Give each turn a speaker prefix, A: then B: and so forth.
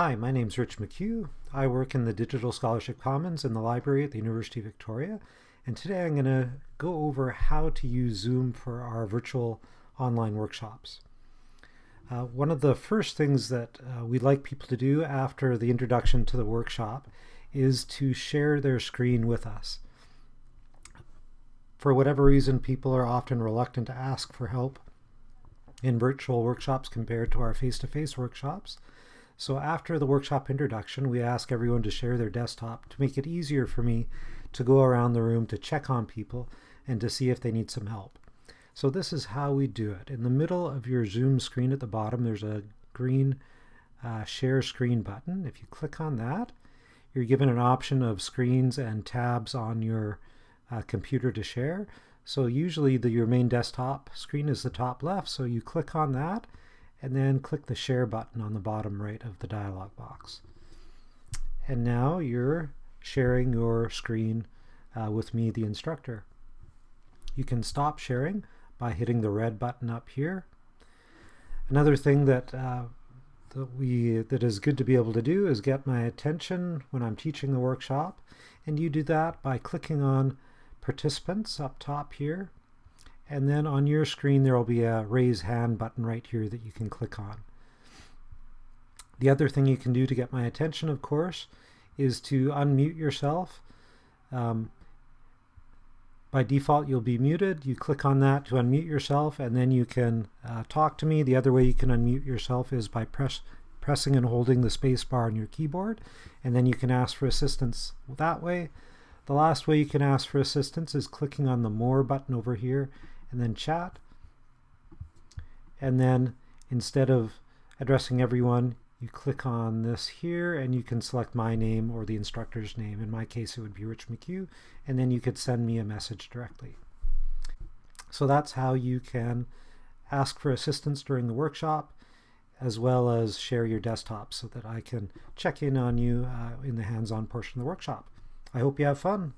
A: Hi, my name's Rich McHugh. I work in the Digital Scholarship Commons in the library at the University of Victoria. And today I'm going to go over how to use Zoom for our virtual online workshops. Uh, one of the first things that uh, we'd like people to do after the introduction to the workshop is to share their screen with us. For whatever reason, people are often reluctant to ask for help in virtual workshops compared to our face-to-face -face workshops. So after the workshop introduction, we ask everyone to share their desktop to make it easier for me to go around the room to check on people and to see if they need some help. So this is how we do it. In the middle of your Zoom screen at the bottom, there's a green uh, share screen button. If you click on that, you're given an option of screens and tabs on your uh, computer to share. So usually the, your main desktop screen is the top left, so you click on that and then click the share button on the bottom right of the dialog box. And now you're sharing your screen uh, with me, the instructor. You can stop sharing by hitting the red button up here. Another thing that, uh, that, we, that is good to be able to do is get my attention when I'm teaching the workshop. And you do that by clicking on participants up top here and then on your screen there will be a raise hand button right here that you can click on. The other thing you can do to get my attention, of course, is to unmute yourself. Um, by default, you'll be muted. You click on that to unmute yourself, and then you can uh, talk to me. The other way you can unmute yourself is by press, pressing and holding the space bar on your keyboard, and then you can ask for assistance that way. The last way you can ask for assistance is clicking on the More button over here, and then chat. And then instead of addressing everyone, you click on this here and you can select my name or the instructor's name. In my case, it would be Rich McHugh, and then you could send me a message directly. So that's how you can ask for assistance during the workshop, as well as share your desktop so that I can check in on you uh, in the hands-on portion of the workshop. I hope you have fun.